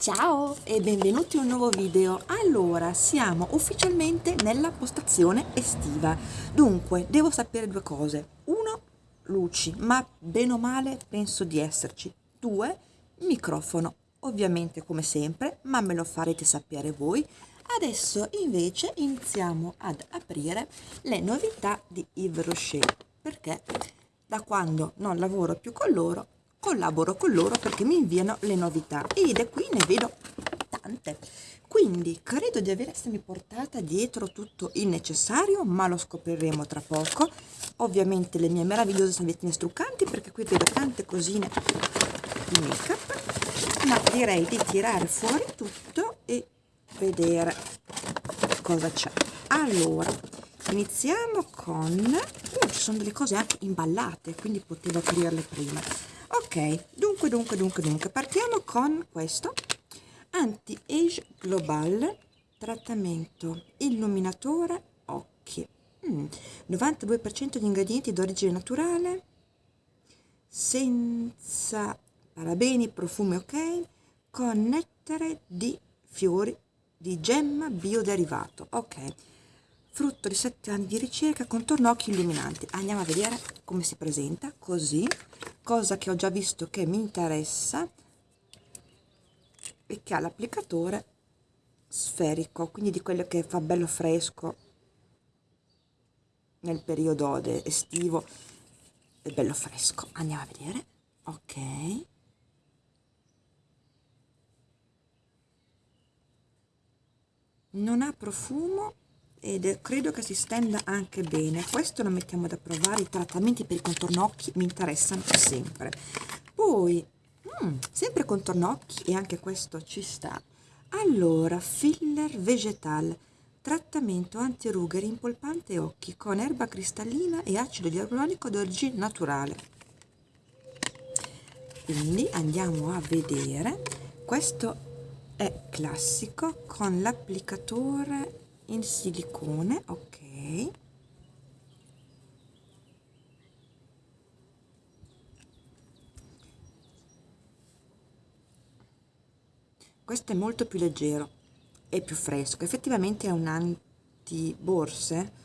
Ciao e benvenuti in un nuovo video. Allora, siamo ufficialmente nella postazione estiva. Dunque, devo sapere due cose. Uno, luci, ma bene o male penso di esserci. Due, microfono. Ovviamente come sempre, ma me lo farete sapere voi. Adesso invece iniziamo ad aprire le novità di Yves Rocher, perché da quando non lavoro più con loro collaboro con loro perché mi inviano le novità ed è qui ne vedo tante. Quindi credo di aver essermi portata dietro tutto il necessario ma lo scopriremo tra poco. Ovviamente le mie meravigliose salviettine struccanti perché qui vedo tante cosine di make up ma direi di tirare fuori tutto e vedere cosa c'è. Allora iniziamo con uh, ci sono delle cose anche imballate quindi potevo aprirle prima ok. Dunque dunque dunque dunque. Partiamo con questo. Anti-age global trattamento. Illuminatore occhi. Mm, 92% di ingredienti d'origine naturale. Senza parabeni profumi ok. Con nettare di fiori di gemma bioderivato ok. Frutto di 7 anni di ricerca contorno occhi illuminanti. Andiamo a vedere come si presenta così cosa che ho già visto che mi interessa e che ha l'applicatore sferico quindi di quello che fa bello fresco nel periodo estivo. È bello fresco. Andiamo a vedere. Ok. Non ha profumo ed credo che si stenda anche bene. Questo lo mettiamo da provare. I trattamenti per i contorno occhi mi interessano sempre. Poi mm, sempre contorno occhi e anche questo ci sta. Allora filler vegetal. Trattamento antirughe rimpolpante occhi con erba cristallina e acido ialuronico d'origine naturale. Quindi andiamo a vedere. Questo è classico con l'applicatore in silicone ok. Questo è molto più leggero e più fresco. Effettivamente è un anti borse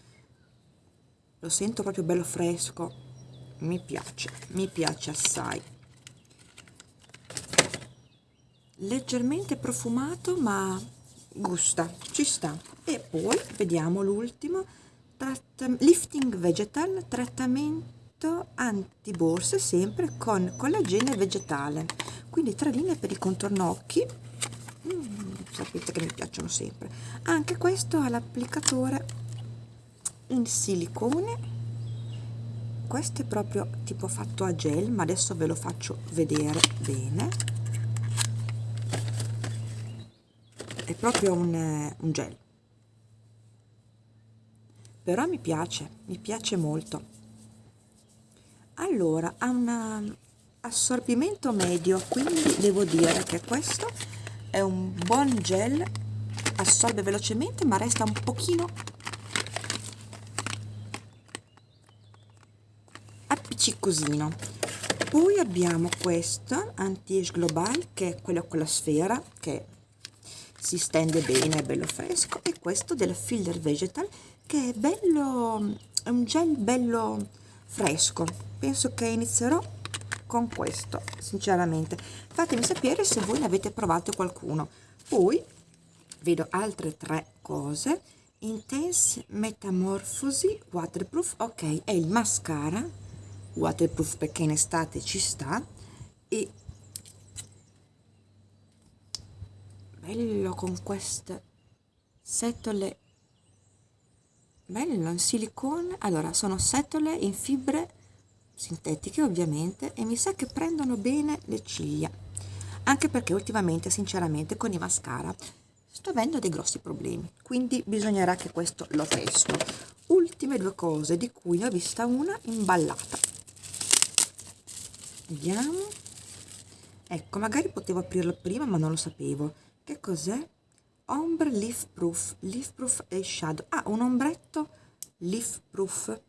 lo sento proprio bello fresco. Mi piace mi piace assai. Leggermente profumato ma gusta ci sta e poi vediamo l'ultimo lifting vegetal trattamento anti borse sempre con collagene vegetale. Quindi tre linee per il contorno occhi mm, sapete che mi piacciono sempre. Anche questo ha l'applicatore in silicone. Questo è proprio tipo fatto a gel ma adesso ve lo faccio vedere bene. È proprio un, un gel però mi piace, mi piace molto. Allora, ha un assorbimento medio, quindi devo dire che questo è un buon gel, assorbe velocemente ma resta un pochino appiccicosino. Poi abbiamo questo anti-age global che è quello con la sfera che si stende bene, è bello fresco e questo della Filler Vegetal che è bello, è un gel bello fresco. Penso che inizierò con questo, sinceramente. Fatemi sapere se voi ne avete provato qualcuno. Poi vedo altre tre cose. Intense Metamorphosi Waterproof, ok, è il mascara waterproof perché in estate ci sta e bello con queste setole. Bello in silicone. Allora sono setole in fibre sintetiche ovviamente e mi sa che prendono bene le ciglia. Anche perché ultimamente sinceramente con i mascara sto avendo dei grossi problemi. Quindi bisognerà che questo lo testo. Ultime due cose di cui ne ho vista una imballata. Vediamo. Ecco magari potevo aprirlo prima ma non lo sapevo che cos'è? Ombre leaf proof leaf proof e shadow. Ah un ombretto leaf proof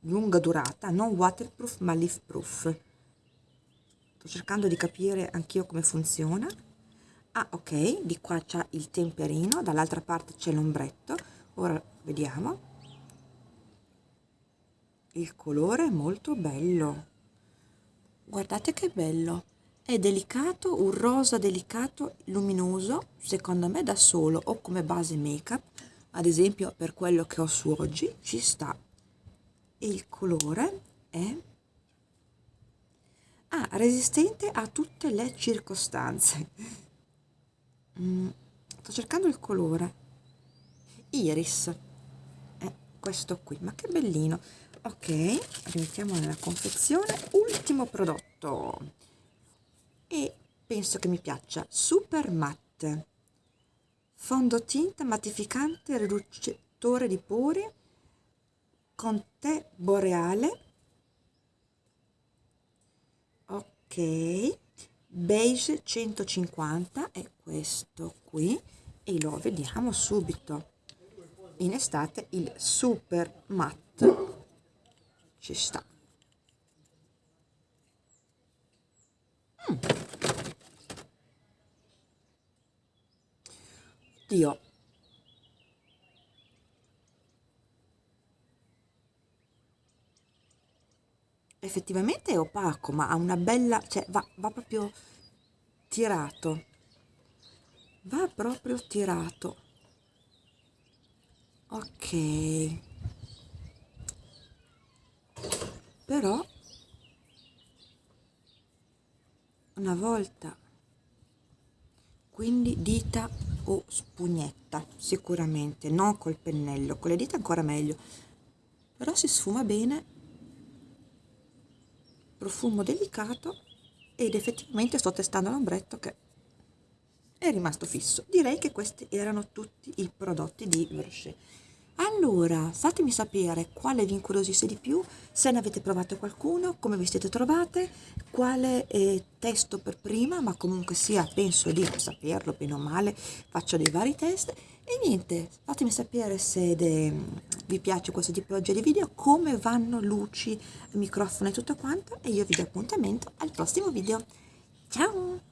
lunga durata. Non waterproof ma leaf proof sto cercando di capire anch'io come funziona. Ah ok. Di qua c'è il temperino. Dall'altra parte c'è l'ombretto. Ora vediamo. Il colore è molto bello. Guardate che bello è delicato un rosa delicato luminoso secondo me da solo o come base make up ad esempio per quello che ho su oggi ci sta e il colore è ah, resistente a tutte le circostanze. Mm, sto cercando il colore. Iris. È questo qui ma che bellino. Ok rimettiamo nella confezione. Ultimo prodotto e penso che mi piaccia. Super matte. Fondotinta mattificante riducitore di pori con tè boreale. Ok. Beige 150 è questo qui. E lo vediamo subito. In estate il super matte. Ci sta. Mm. Dio effettivamente è opaco ma ha una bella cioè va, va proprio tirato. Va proprio tirato. Ok. Però una volta quindi dita o spugnetta sicuramente non col pennello con le dita ancora meglio. Però si sfuma bene profumo delicato ed effettivamente sto testando l'ombretto che è rimasto fisso. Direi che questi erano tutti i prodotti di Versace allora, fatemi sapere quale vi incuriosisce di più, se ne avete provato qualcuno, come vi siete trovate, quale eh, testo per prima, ma comunque sia, penso di saperlo bene o male, faccio dei vari test. E niente, fatemi sapere se de, vi piace questo tipologia di video, come vanno luci, microfono e tutto quanto, e io vi do appuntamento al prossimo video. Ciao!